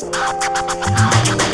i